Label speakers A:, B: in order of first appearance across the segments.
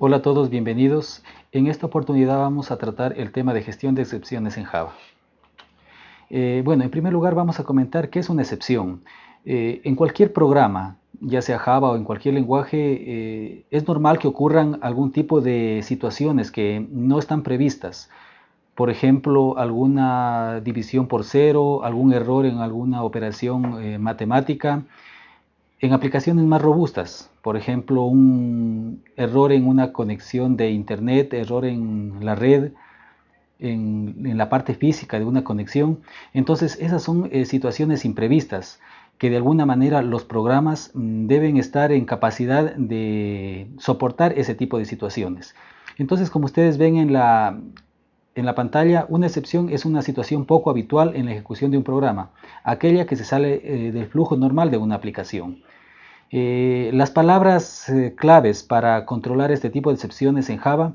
A: Hola a todos, bienvenidos. En esta oportunidad vamos a tratar el tema de gestión de excepciones en Java. Eh, bueno, en primer lugar vamos a comentar qué es una excepción. Eh, en cualquier programa, ya sea Java o en cualquier lenguaje, eh, es normal que ocurran algún tipo de situaciones que no están previstas. Por ejemplo, alguna división por cero, algún error en alguna operación matemática, en aplicaciones más robustas, por ejemplo, un error en una conexión de internet, error en la red, en, la parte física de una conexión. Entonces, esas son eh, situaciones imprevistas que de alguna manera los programas mm, deben estar en capacidad de soportar ese tipo de situaciones. Entonces, como ustedes ven en la, en la pantalla, una excepción es una situación poco habitual en la ejecución de un programa, aquella que se sale eh, del flujo normal de una aplicación. Eh, las palabras eh, claves para controlar este tipo de excepciones en Java,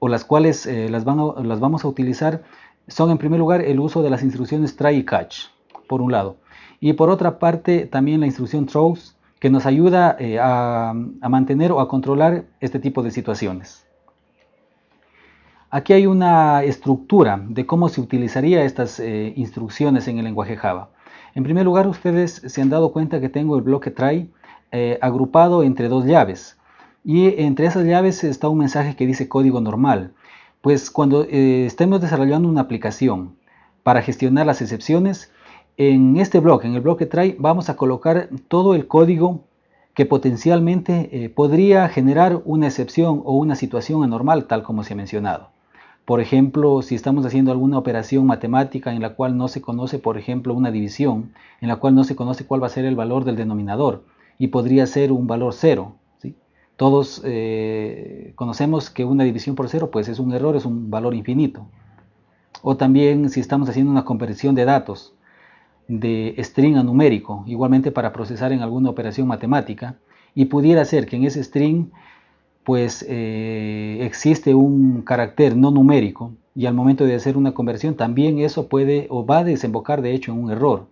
A: o las cuales las, vamos a utilizar, son en primer lugar el uso de las instrucciones try y catch, por un lado, y por otra parte también la instrucción throws, que nos ayuda a mantener o a controlar este tipo de situaciones. Aquí hay una estructura de cómo se utilizaría estas eh, instrucciones en el lenguaje Java. En primer lugar, ustedes se han dado cuenta que tengo el bloque try eh, agrupado entre dos llaves. Y entre esas llaves está un mensaje que dice código normal. Pues cuando eh, estemos desarrollando una aplicación para gestionar las excepciones, en este bloque, en el bloque try, vamos a colocar todo el código que potencialmente podría generar una excepción o una situación anormal, tal como se ha mencionado. Por ejemplo, si estamos haciendo alguna operación matemática en la cual no se conoce, por ejemplo, una división, en la cual no se conoce cuál va a ser el valor del denominador y podría ser un valor cero. Todos eh, conocemos que una división por cero pues es un error, es un valor infinito. O también si estamos haciendo una conversión de datos de string a numérico, igualmente para procesar en alguna operación matemática, y pudiera ser que en ese string pues eh, existe un carácter no numérico y al momento de hacer una conversión también eso puede o va a desembocar de hecho en un error.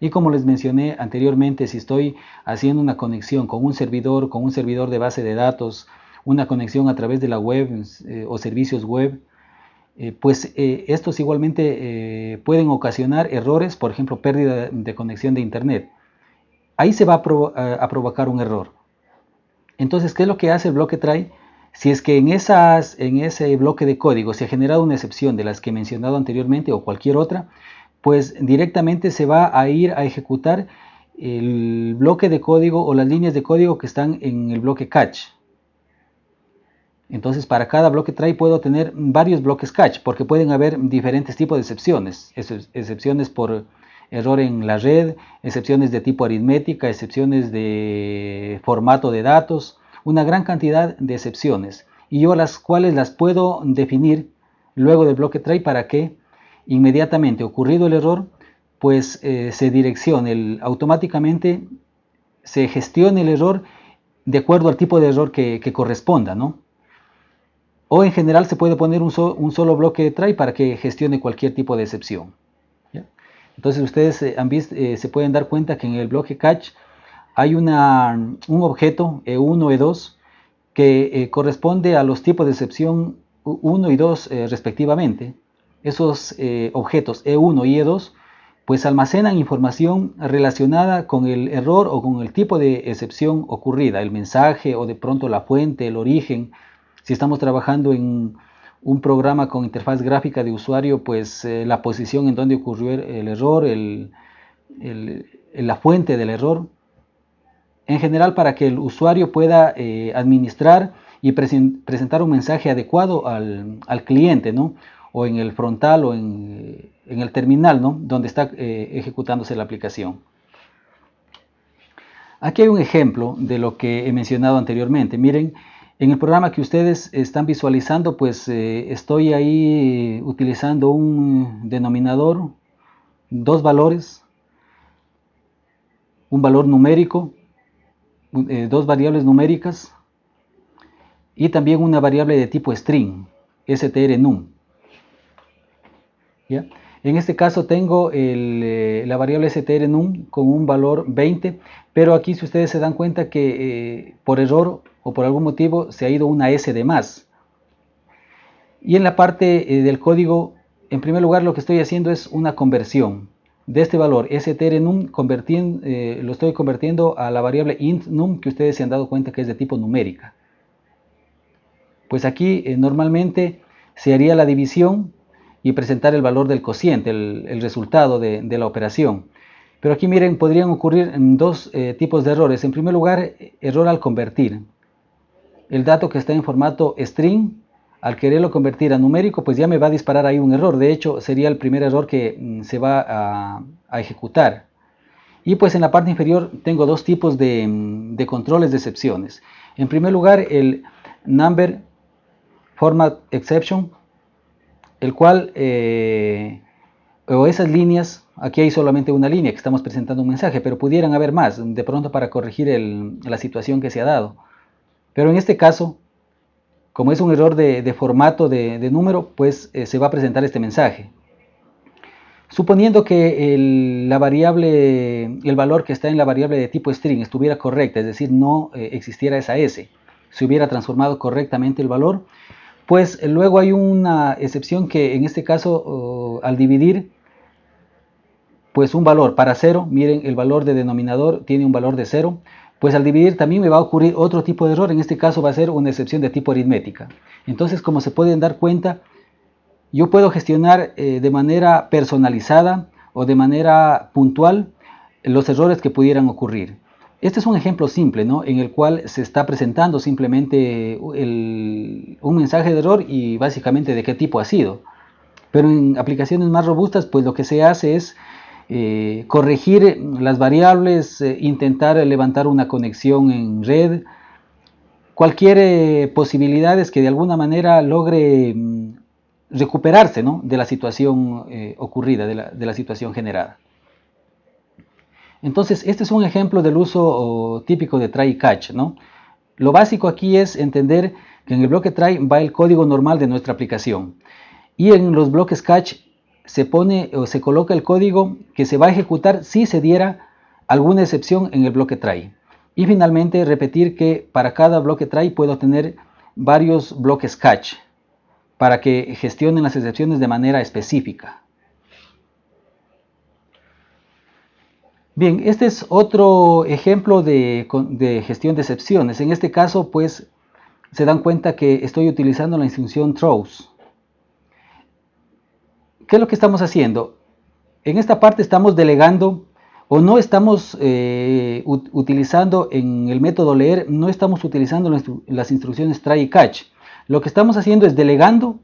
A: Y como les mencioné anteriormente, si estoy haciendo una conexión con un servidor, con un servidor de base de datos, una conexión a través de la web eh, o servicios web, eh, pues estos igualmente pueden ocasionar errores, por ejemplo, pérdida de conexión de internet. Ahí se va a provocar un error. Entonces, ¿qué es lo que hace el bloque try? Si es que en, ese bloque de código se ha generado una excepción de las que he mencionado anteriormente o cualquier otra, pues directamente se va a ir a ejecutar el bloque de código o las líneas de código que están en el bloque catch. Entonces para cada bloque try puedo tener varios bloques catch porque pueden haber diferentes tipos de excepciones. Excepciones por error en la red, excepciones de tipo aritmética, excepciones de formato de datos, una gran cantidad de excepciones y yo las cuales las puedo definir luego del bloque try para que inmediatamente ocurrido el error pues eh, se direccione automáticamente se gestione el error de acuerdo al tipo de error que, corresponda ¿no? o en general se puede poner un, un solo bloque de try para que gestione cualquier tipo de excepción entonces ustedes eh, eh, se pueden dar cuenta que en el bloque catch hay una, un objeto E1, E2 que eh, corresponde a los tipos de excepción 1 y 2 respectivamente. Esos objetos E1 y E2 pues almacenan información relacionada con el error o con el tipo de excepción ocurrida, el mensaje o de pronto la fuente, el origen. Si estamos trabajando en un programa con interfaz gráfica de usuario, pues eh, la posición en donde ocurrió el, error, la fuente del error, en general para que el usuario pueda eh, administrar y presentar un mensaje adecuado al, cliente, ¿no? o en el frontal o en, el terminal, ¿no? donde está eh, ejecutándose la aplicación. Aquí hay un ejemplo de lo que he mencionado anteriormente. Miren, en el programa que ustedes están visualizando, pues eh, estoy ahí utilizando un denominador, dos valores, un valor numérico, eh, dos variables numéricas y también una variable de tipo string, strnum. ¿Ya? En este caso tengo eh, la variable strnum con un valor 20, pero aquí si ustedes se dan cuenta que por error o por algún motivo se ha ido una S de más. Y en la parte eh, del código, en primer lugar lo que estoy haciendo es una conversión de este valor str_num eh, lo estoy convirtiendo a la variable int num que ustedes se han dado cuenta que es de tipo numérica. Pues aquí eh, normalmente se haría la división y presentar el valor del cociente, el, resultado de, la operación. Pero aquí miren, podrían ocurrir dos eh, tipos de errores. En primer lugar, error al convertir. El dato que está en formato string al quererlo convertir a numérico, pues ya me va a disparar ahí un error. De hecho, sería el primer error que mm, se va a, ejecutar. Y pues en la parte inferior tengo dos tipos de, mm, controles de excepciones. En primer lugar, el number format exception, el cual, eh, o esas líneas, aquí hay solamente una línea que estamos presentando un mensaje, pero pudieran haber más, de pronto para corregir la situación que se ha dado. Pero en este caso, como es un error de, formato de, número, pues eh, se va a presentar este mensaje. Suponiendo que el, la variable, el valor que está en la variable de tipo string estuviera correcta, es decir, no eh, existiera esa s, se hubiera transformado correctamente el valor, pues luego hay una excepción que en este caso al dividir pues un valor para 0, miren el valor de denominador tiene un valor de 0, pues al dividir también me va a ocurrir otro tipo de error, en este caso va a ser una excepción de tipo aritmética. Entonces, como se pueden dar cuenta, yo puedo gestionar eh, de manera personalizada o de manera puntual los errores que pudieran ocurrir. Este es un ejemplo simple, ¿no? En el cual se está presentando simplemente un mensaje de error y básicamente de qué tipo ha sido. Pero en aplicaciones más robustas, pues lo que se hace es eh, corregir las variables, eh, intentar levantar una conexión en red, cualquier eh, posibilidad es que de alguna manera logre mm, recuperarse de la situación ocurrida, de la, situación generada. Entonces, este es un ejemplo del uso típico de try y catch. Lo básico aquí es entender que en el bloque try va el código normal de nuestra aplicación y en los bloques catch se pone o se coloca el código que se va a ejecutar si se diera alguna excepción en el bloque try. Y finalmente repetir que para cada bloque try puedo tener varios bloques catch para que gestionen las excepciones de manera específica. Bien, este es otro ejemplo de, de, gestión de excepciones. En este caso, pues, se dan cuenta que estoy utilizando la instrucción throws. ¿Qué es lo que estamos haciendo? En esta parte estamos delegando o no estamos eh, utilizando en el método leer, no estamos utilizando las instrucciones try y catch. Lo que estamos haciendo es delegando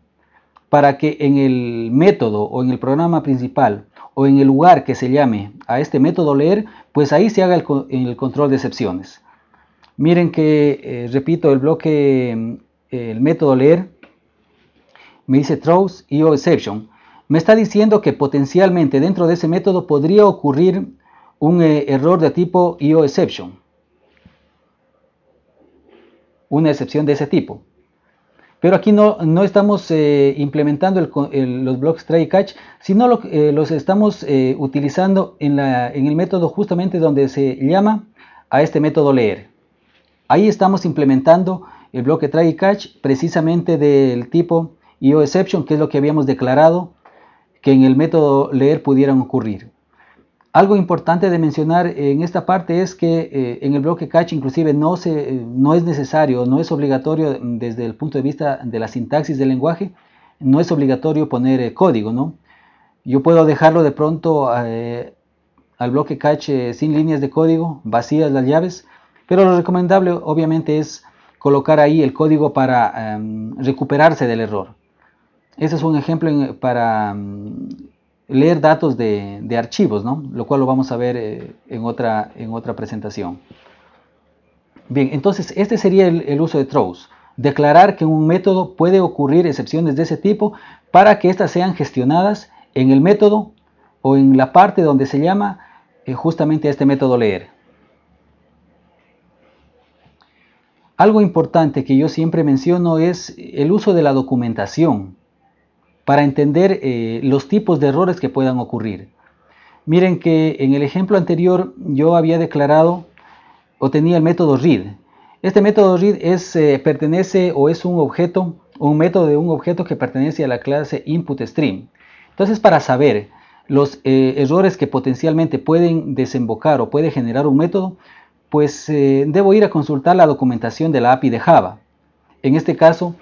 A: para que en el método o en el programa principal o en el lugar que se llame a este método leer, pues ahí se haga el, control de excepciones. Miren que, eh, repito, el bloque, el método leer, me dice throws y exception me está diciendo que potencialmente dentro de ese método podría ocurrir un eh, error de tipo IOException. Una excepción de ese tipo. Pero aquí no, no estamos eh, implementando los blocks try catch, sino eh, los estamos utilizando en, en el método justamente donde se llama a este método leer. Ahí estamos implementando el bloque try catch precisamente del tipo IOException, que es lo que habíamos declarado que en el método leer pudieran ocurrir. Algo importante de mencionar en esta parte es que eh, en el bloque catch inclusive no, se, no es necesario, no es obligatorio desde el punto de vista de la sintaxis del lenguaje, no es obligatorio poner eh, código, ¿no? Yo puedo dejarlo de pronto eh, al bloque catch sin líneas de código, vacías las llaves, pero lo recomendable obviamente es colocar ahí el código para em, recuperarse del error. Ese es un ejemplo para mm, leer datos de, archivos, ¿no? lo cual lo vamos a ver eh, en, otra, en otra presentación. Bien, entonces este sería el, uso de throws. Declarar que en un método puede ocurrir excepciones de ese tipo para que éstas sean gestionadas en el método o en la parte donde se llama eh, justamente este método leer. Algo importante que yo siempre menciono es el uso de la documentación para entender eh, los tipos de errores que puedan ocurrir. Miren que en el ejemplo anterior yo había declarado o tenía el método read. Este método read es, eh, pertenece o es un objeto, un método de un objeto que pertenece a la clase input stream. Entonces, para saber los eh, errores que potencialmente pueden desembocar o puede generar un método, pues debo ir a consultar la documentación de la API de Java. En este caso,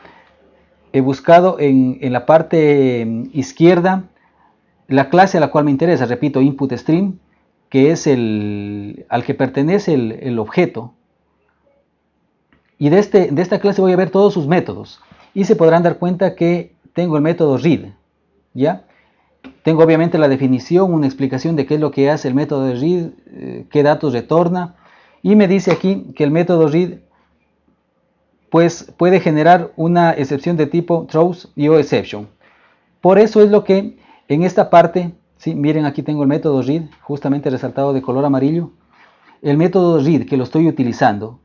A: he buscado en, la parte mm, izquierda la clase a la cual me interesa, repito, input stream, que es el al que pertenece el, objeto. Y de, este, de esta clase voy a ver todos sus métodos. Y se podrán dar cuenta que tengo el método read, ¿ya? Tengo obviamente la definición, una explicación de qué es lo que hace el método de read, eh, qué datos retorna. Y me dice aquí que el método read pues puede generar una excepción de tipo throws y o exception. Por eso es lo que en esta parte, ¿sí? miren aquí tengo el método read, justamente resaltado de color amarillo. El método read que lo estoy utilizando,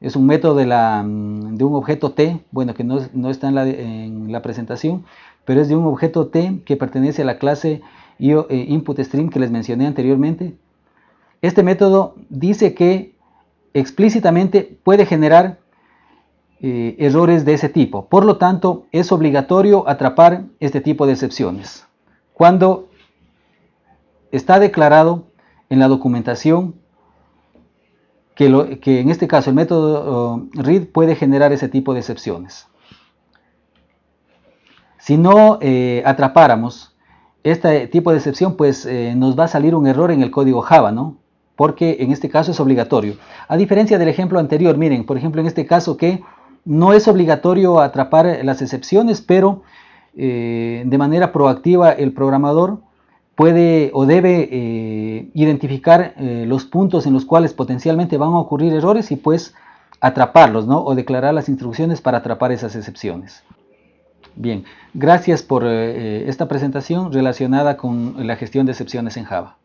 A: es un método de, la, de, un objeto T, bueno que no, no está en la, en la, presentación, pero es de un objeto T que pertenece a la clase eh, input stream que les mencioné anteriormente. Este método dice que explícitamente puede generar eh, errores de ese tipo. Por lo tanto, es obligatorio atrapar este tipo de excepciones. Cuando está declarado en la documentación que, en este caso el método uh, read puede generar ese tipo de excepciones. Si no eh, atrapáramos este tipo de excepción, pues eh, nos va a salir un error en el código Java, ¿no? Porque en este caso es obligatorio. A diferencia del ejemplo anterior, miren, por ejemplo en este caso que no es obligatorio atrapar las excepciones, pero eh, de manera proactiva el programador puede o debe eh, identificar eh, los puntos en los cuales potencialmente van a ocurrir errores y pues atraparlos, ¿no? O declarar las instrucciones para atrapar esas excepciones. Bien, gracias por esta presentación relacionada con la gestión de excepciones en Java.